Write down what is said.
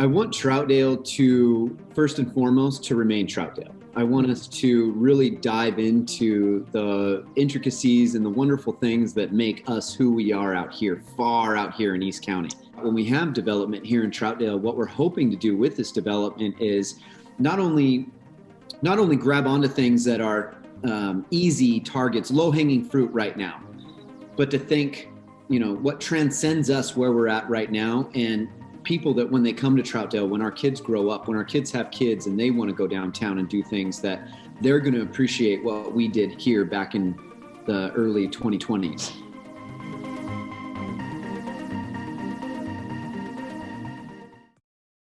I want Troutdale to, first and foremost, to remain Troutdale. I want us to really dive into the intricacies and the wonderful things that make us who we are out here, far out here in East County. When we have development here in Troutdale, what we're hoping to do with this development is not only not only grab onto things that are um, easy targets, low hanging fruit right now, but to think, you know, what transcends us where we're at right now and people that when they come to Troutdale, when our kids grow up, when our kids have kids and they want to go downtown and do things that they're going to appreciate what we did here back in the early 2020s.